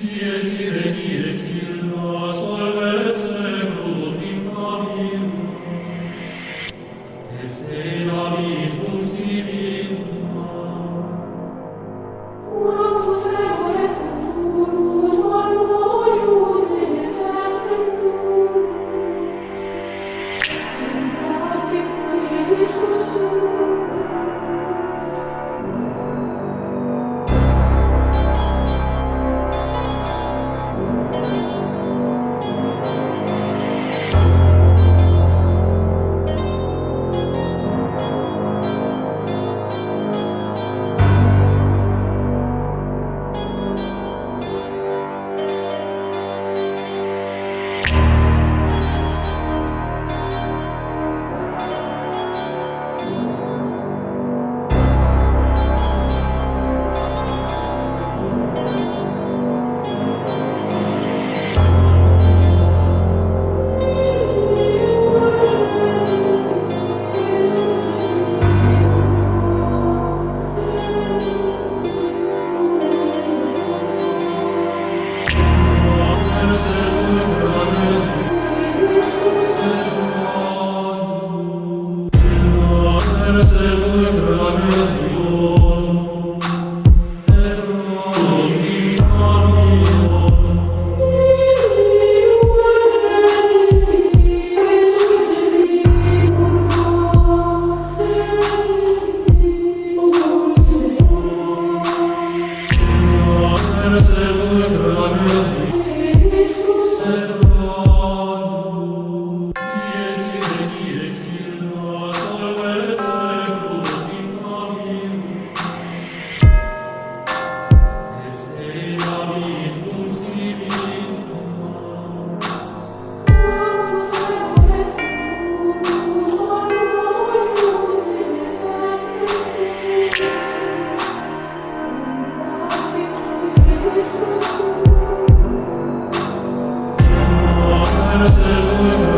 Dies ire, dies illos, Hallelujah.